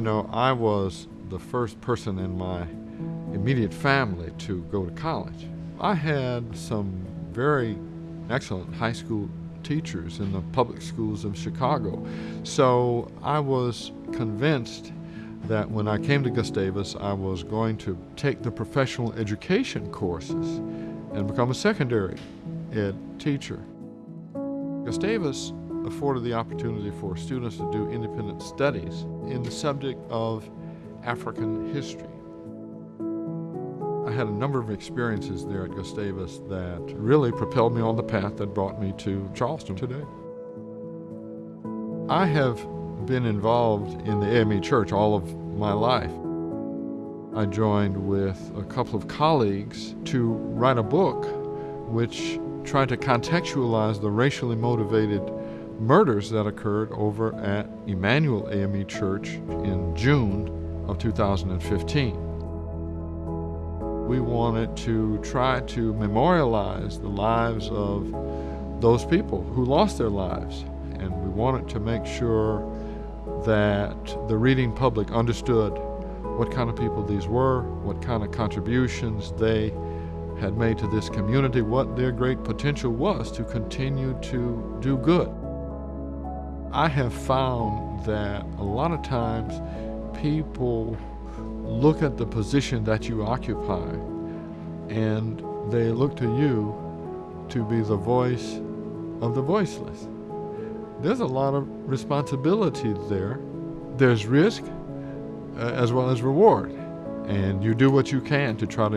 know, I was the first person in my immediate family to go to college. I had some very excellent high school teachers in the public schools of Chicago. So I was convinced that when I came to Gustavus, I was going to take the professional education courses and become a secondary ed teacher. Gustavus afforded the opportunity for students to do independent studies in the subject of African history. I had a number of experiences there at Gustavus that really propelled me on the path that brought me to Charleston today. I have been involved in the AME Church all of my life. I joined with a couple of colleagues to write a book which tried to contextualize the racially motivated murders that occurred over at Emmanuel AME Church in June of 2015. We wanted to try to memorialize the lives of those people who lost their lives, and we wanted to make sure that the reading public understood what kind of people these were, what kind of contributions they had made to this community, what their great potential was to continue to do good. I have found that a lot of times people look at the position that you occupy and they look to you to be the voice of the voiceless. There's a lot of responsibility there. There's risk uh, as well as reward. And you do what you can to try to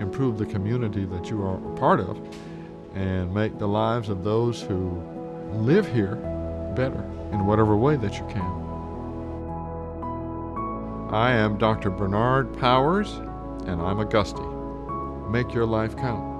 improve the community that you are a part of and make the lives of those who live here better in whatever way that you can. I am Dr. Bernard Powers, and I'm a Gusty. Make your life count.